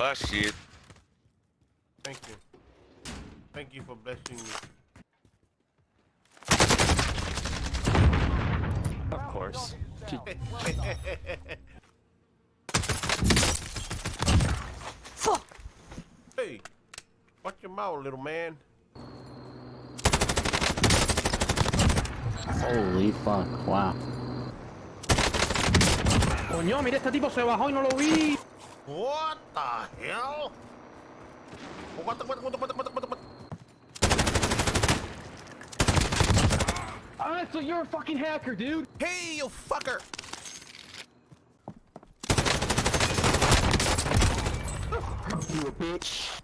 Ah, shit. Thank you. Thank you for blessing me. Of course. Fuck! Hey, watch your mouth, little man. Holy fuck, wow. Coño, mira, este tipo se bajó y no lo vi. What the, what the, what the, what the? Ah, so you're a fucking hacker, dude. Hey, you fucker! You a bitch.